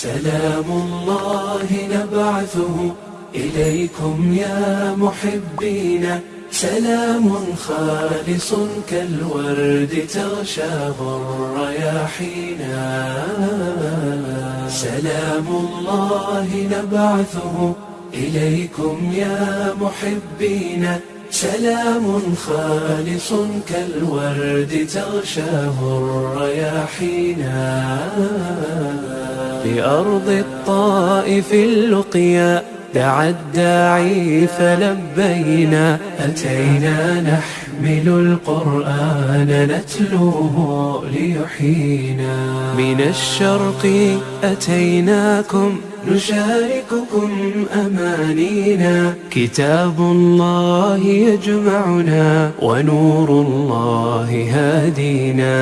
سلام الله نبعثه إليكم يا محبين. سلام خالص كالورد تغشاه الرياحينا سلام الله نبعثه إليكم يا محبين. سلام خالص كالورد تغشاه الرياحينا بأرض الطائف اللقيا دعا الداعي فلبينا أتينا نحمل القرآن نتلوه ليحيينا. من الشرق أتيناكم نشارككم أمانينا. كتاب الله يجمعنا ونور الله هادينا.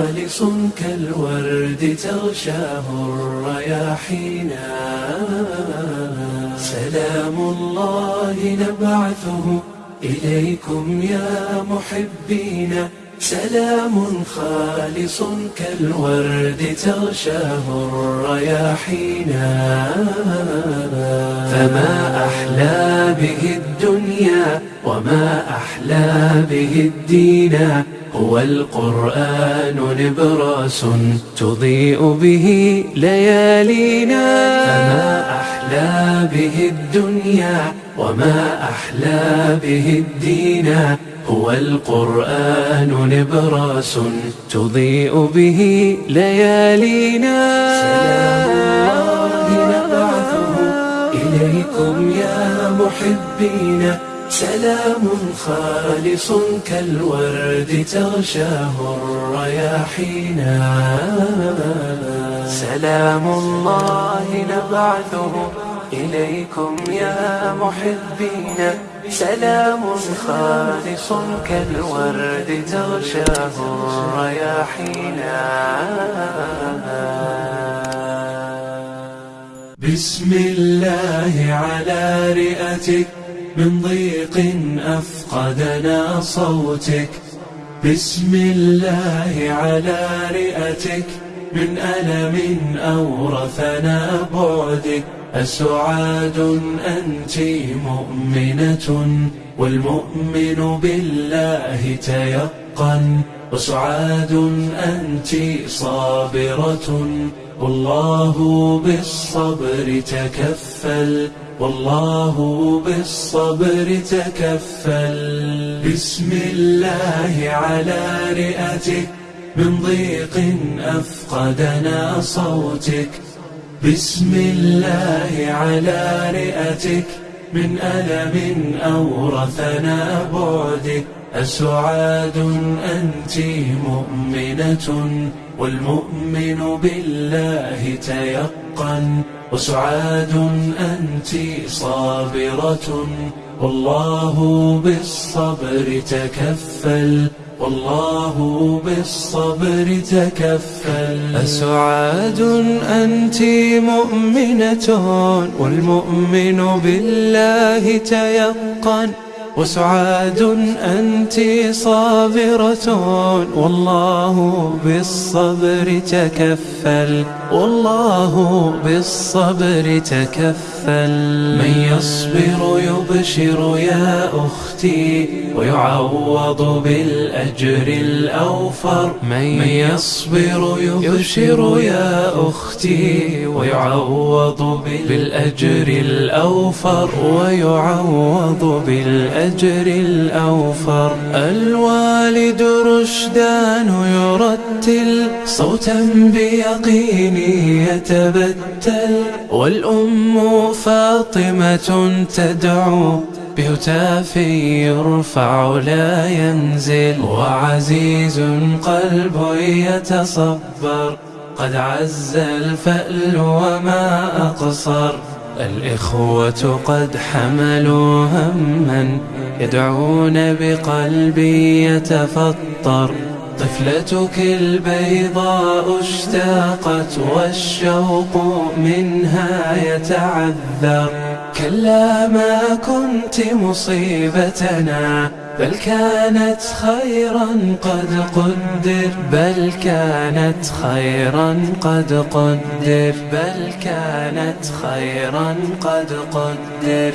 خالص كالورد تغشاه الرياحينا سلام الله نبعثه إليكم يا محبين. سلام خالص كالورد تغشاه الرياحينا فما أحلى به الدنيا وما أحلى به الدين. هو القرآن نبراس تضيء به ليالينا. فما أحلى به الدنيا وما أحلى به الدين. هو القرآن نبراس تضيء به ليالينا. سلام الله نبعثه إليكم يا محبين. سلام خالص كالورد تغشاه الرياحينا سلام الله نبعثه إليكم يا محبين. سلام خالص كالورد تغشاه الرياحينا بسم الله على رئتك. من ضيق أفقدنا صوتك. بسم الله على رئتك. من ألم أورثنا بعدك. أسعاد أنت مؤمنة والمؤمن بالله تيقن. وسعاد أنت صابرة والله بالصبر تكفل والله بالصبر تكفل. بسم الله على رئتك من ضيق أفقدنا صوتك بسم الله على رئتك من ألم أورثنا بعدك. أسعاد أنت مؤمنة والمؤمن بالله تيقن وسعاد أنت صابرة والله بالصبر تكفل والله بالصبر تكفل أسعاد أنت مؤمنة والمؤمن بالله تيقن وسعاد أنت صابرة والله بالصبر تكفل. والله بالصبر تكفل. من يصبر يبشر يا أختي ويعوض بالأجر الأوفر. من يصبر يبشر يا أختي ويعوض بالأجر الأوفر. ويعوض بالأجر الأوفر. الوالد رشدان يرتل صوتا بيقين يتبتل. والأم فاطمة تدعو بهتاف يرفع لا ينزل. وعزيز قلب يتصبر. قد عز الفأل وما أقصر. الإخوة قد حملوا هما يدعون بقلبي يتفطر. طفلتك البيضاء اشتاقت والشوق منها يتعذر. كلا ما كنت مصيبتنا بل كانت خيرا قد قدر. بل كانت خيرا قد قدر. بل كانت خيرا قد قدر.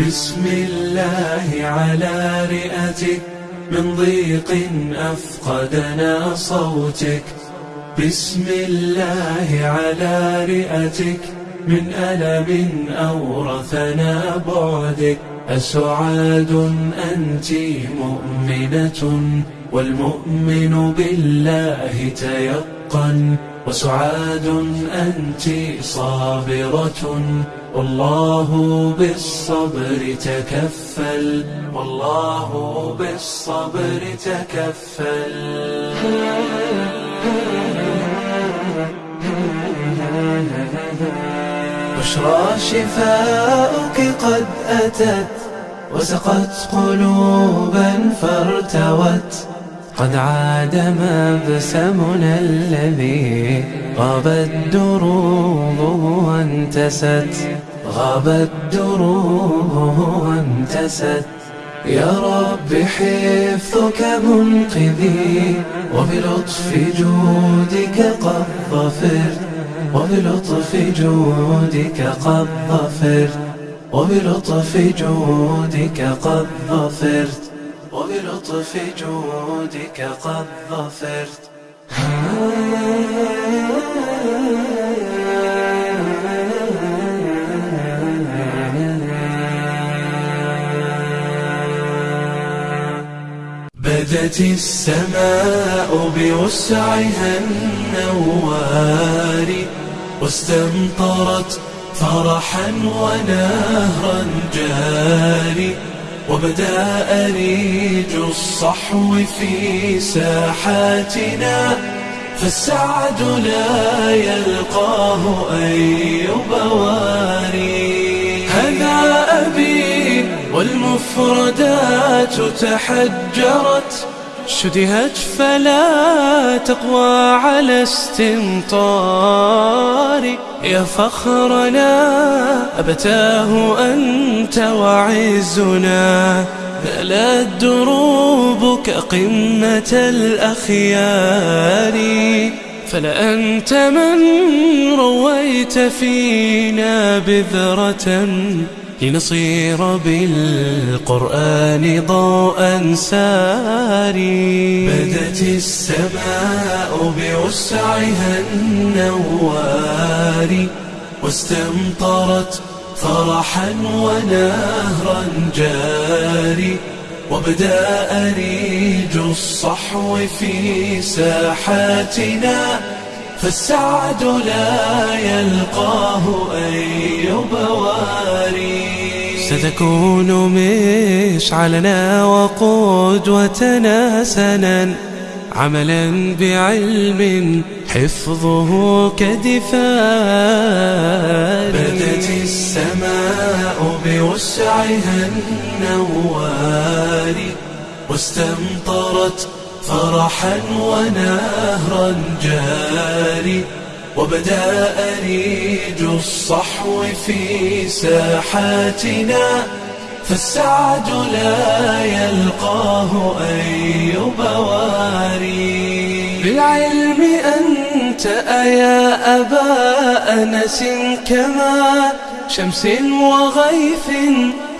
بسم الله على رئتك. من ضيق أفقدنا صوتك. بسم الله على رئتك. من ألم أورثنا بعدك. أسعاد أنت مؤمنة والمؤمن بالله تيقن. وسعاد أنت صابرة والله بالصبر تكفل والله بالصبر تكفل. بشرى شفاؤك قد أتت وسقت قلوبا فارتوت. قد عاد مبسمنا الذي غابت دروبه وانتست. غابت دروبه وانتست يا رب حفظك منقذي وبلطف جودك قد ظفرت وبلطف جودك قد ظفرت وبلطف جودك قد ظفرت وبلطف جودك قد ظفرت بدت السماء بوسعها النوار واستمطرت فرحا ونهرا جاري وبدأ أريج الصحو في ساحاتنا فالسعد لا يلقاه أي بواري هذا أبي والمفردات تحجرت شدهت فلا تقوى على استمطار. يا فخرنا أبتاه أنت وعزنا. نالت دروبك قمة الأخيار. فلأنت من رويت فينا بذرة لنصير بالقرآن ضوءا ساري. بدت السماء بوسعها النوار واستمطرت فرحا ونهرا جاري وبدأ أريج الصحو في ساحاتنا. فالسعد لا يلقاه أي بواري ستكون مشعلنا وقدوتنا سنا عملا بعلم حفظه كدفار بدت السماء بوسعها النوار واستمطرت فرحا ونهرا جاري وبدأ أريج الصحو في ساحاتنا فالسعد لا يلقاه أي بواري بالعلم أنت أيا أبا أنس كما شمس وغيث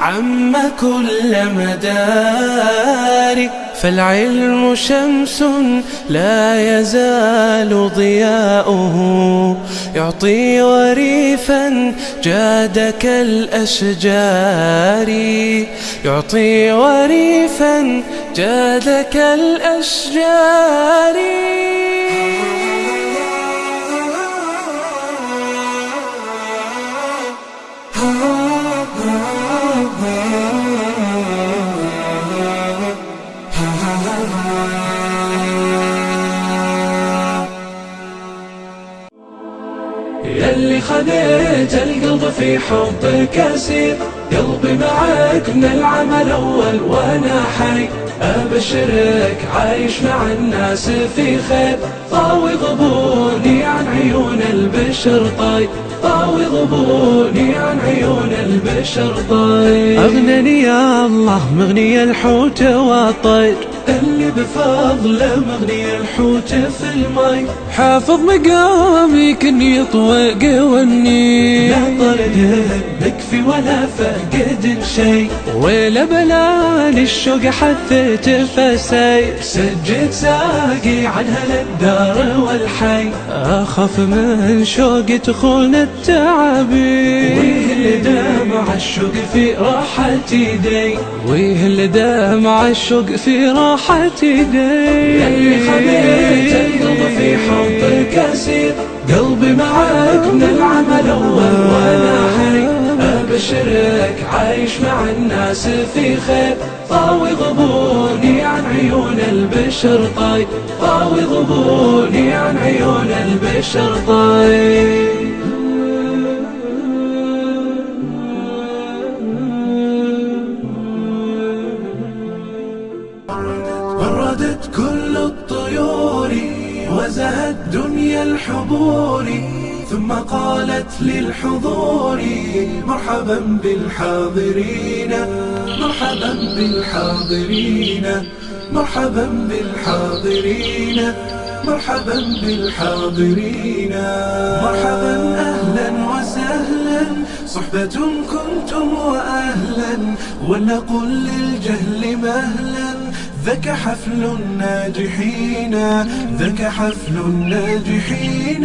عم كل مدار فالعلم شمس لا يزال ضياؤه. يعطي وريفا جاد كالأشجار يعطي وريفا جاد كالأشجار في حبك اسير قلبي معك من العمل اول وأنا حي. أبشرك عايش مع الناس في خير. طاوي غبوني عن عيون البشر طاي. طاوي غبوني عن عيون البشر طير أغنني يا الله مغني الحوت والطير اللي بفضله مغني الحوت في المي حافظ مقامي كني يطوق وني. لا طرد بكفي ولا فقد شي ولا بلاني الشوق حثيت فسير سجد ساقي عنها للدار والحي. أخاف من شوق تخون التعابين ويه اللي دمع الشوق في راحة يدي. ويه اللي دمع الشوق في راحة يدي يلي خليت القلب في حبك اسير قلبي معك من العمل اول وأنا حي أبشرك عايش مع الناس في خير. طاوي غبوني عن عيون البشر طيب طاوي غبوني عن عيون البشر طيب وزهت دنيا الحبور ثم قالت للحضور مرحبا بالحاضرين مرحبا بالحاضرين مرحبا بالحاضرين مرحبا بالحاضرين. مرحبا أهلا وسهلا صحبة كنتم وأهلا ولنقل للجهل مهلا. ذاك حفل الناجحين ذاك حفل الناجحين.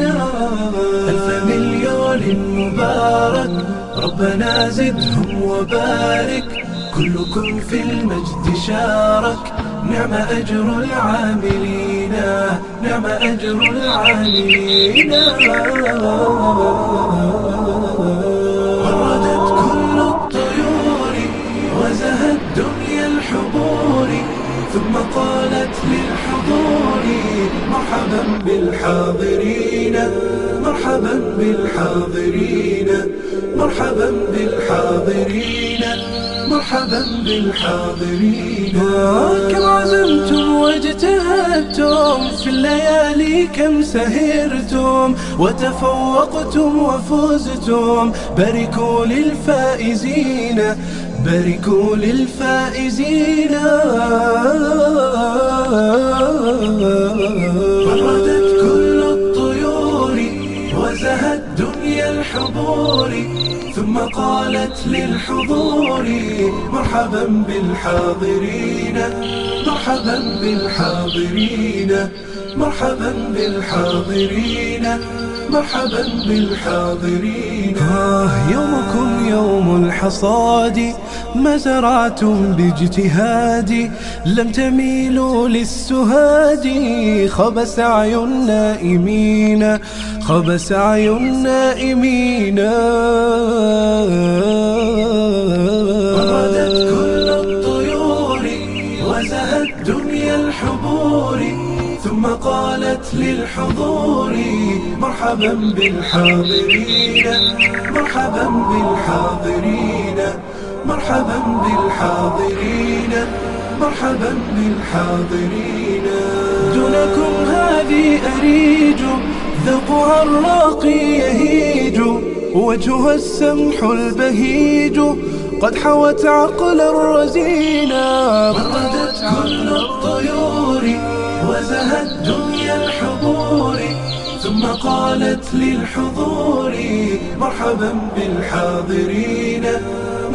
ألف مليون مبارك ربنا زدهم وبارك. كلكم في المجد شارك. نعم أجر العاملين نعم أجر العاملين. ثم قالت للحضور مرحبا بالحاضرين مرحبا بالحاضرين مرحبا بالحاضرين مرحبا بالحاضرين. كم عزمتم واجتهدتم في الليالي كم سهرتم وتفوقتم وفزتم. باركوا للفائزين. باركوا للفائزين. فردت كل الطيور وزهت دنيا الحضور ثم قالت للحضور مرحبا بالحاضرين مرحبا بالحاضرين مرحبا بالحاضرين مرحبا بالحاضرين. آه يومكم يوم الحصاد. ما زرعتم باجتهاد لم تميلوا للسهاد. خاب سعي النائمين خاب سعي النائمين كل الطيور وزهت دنيا الحبور ثم قالت للحضور مرحبا بالحاضرين مرحبا بالحاضرين. مرحبا بالحاضرين مرحبا بالحاضرين. دونكم هذه أريج ذوقها الراقي يهيج وجهها السمح البهيج. قد حوت عقلا رزينا بردت كل الطيور وزهت دنيا الحضور. ثم قالت للحضور مرحبا بالحاضرين.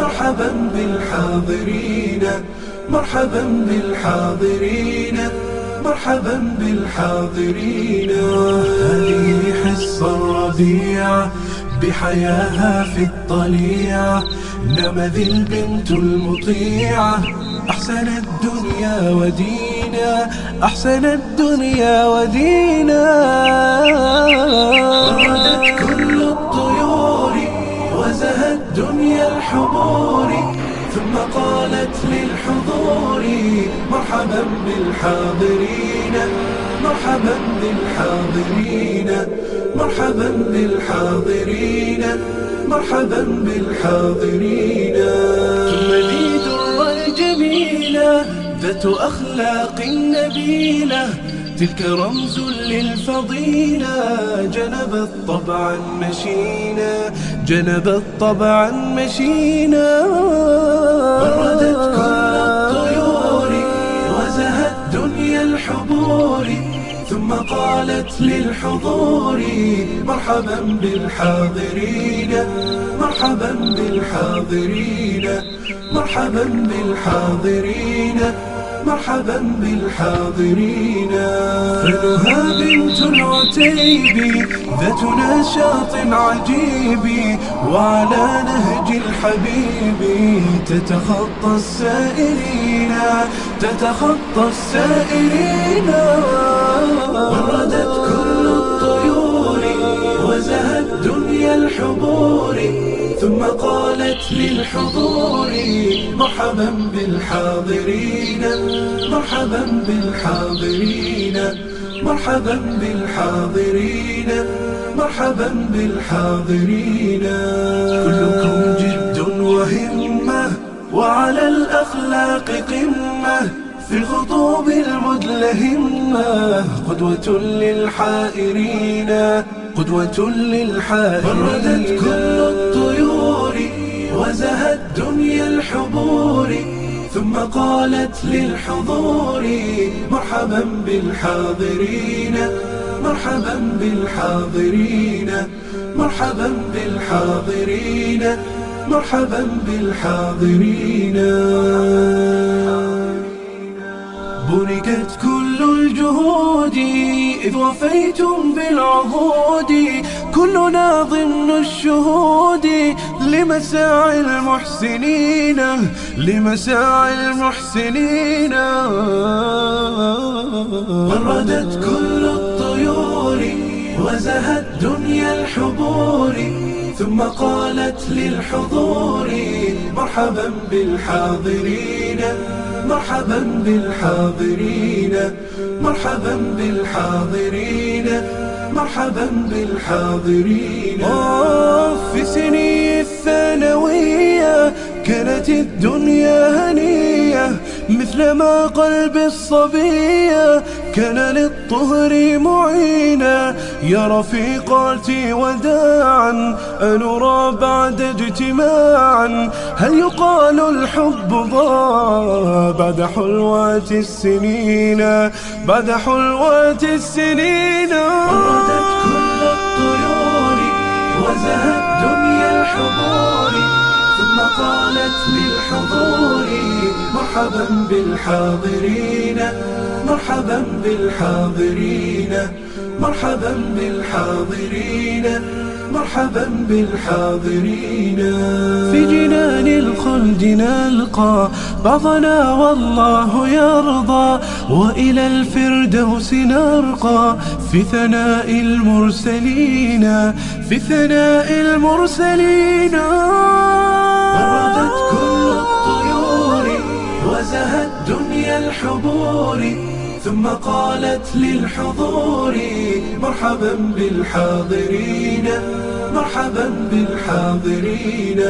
مرحبا بالحاضرين مرحبا بالحاضرين مرحبا بالحاضرين. هذه حصة الربيع بحياها في الطليعة نمذ البنت المطيعة أحسن الدنيا ودينا أحسن الدنيا ودينا. وردت كل دنيا الحبور ثم قالت للحضور مرحبا بالحاضرين مرحبا بالحاضرين مرحبا بالحاضرين مرحبا بالحاضرين. ثم ذي در الجميلة ذات أخلاق نبيلة تلك رمز للفضيلة جنبت طبعا مشينا جنبت طبعا مشينا. بردت كل الطيور وزهت دنيا الحبور ثم قالت للحضور مرحبا بالحاضرين مرحبا بالحاضرين مرحبا بالحاضرين. مرحبا بالحاضرين. فنها بنت العتيب ذات نشاط عجيب وعلى نهج الحبيب تتخطى السائرين تتخطى السائرين وردت وزهت دنيا الحبور ثم قالت للحضور مرحبا بالحاضرين مرحبا بالحاضرين مرحبا بالحاضرين مرحبا بالحاضرين. كلكم جد وهمة وعلى الأخلاق قمة في الخطوب المدلهمة قدوة للحائرين. قدوة للحائرين بردت كل الطيور وزهت دنيا الحبور ثم قالت للحضور مرحبا بالحاضرين مرحبا بالحاضرين مرحبا بالحاضرين مرحبا بالحاضرين. بركت كل الجهود إذ وفيتم بالعهود. كلنا ضمن الشهود لمساعي المحسنين لمساعي المحسنين. وردت كل الطيور وزهت دنيا الحبور ثم قالت للحضور مرحبا بالحاضرين. مرحبا بالحاضرين مرحبا بالحاضرين مرحبا بالحاضرين. في سني الثانوية كانت الدنيا هنية مثلما قلب الصبية كان للطهر معينا يا رفيقاتي وداعا أنرى بعد اجتماعا هل يقال الحب ضاع بعد حلوات السنين؟ بعد حلوات السنين. وردت كل الطيور وزهت دنيا الحضور ثم قالت للحضور مرحبا بالحاضرين مرحبا بالحاضرين مرحبا بالحاضرين مرحبا بالحاضرين. في جنان الخلد نلقى بعضنا والله يرضى وإلى الفردوس نرقى. في ثناء المرسلين في ثناء المرسلين. وزهت دنيا الحبور ثم قالت للحضور مرحبا بالحاضرين مرحبا بالحاضرين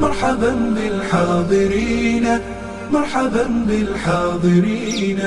مرحبا بالحاضرين مرحبا بالحاضرين.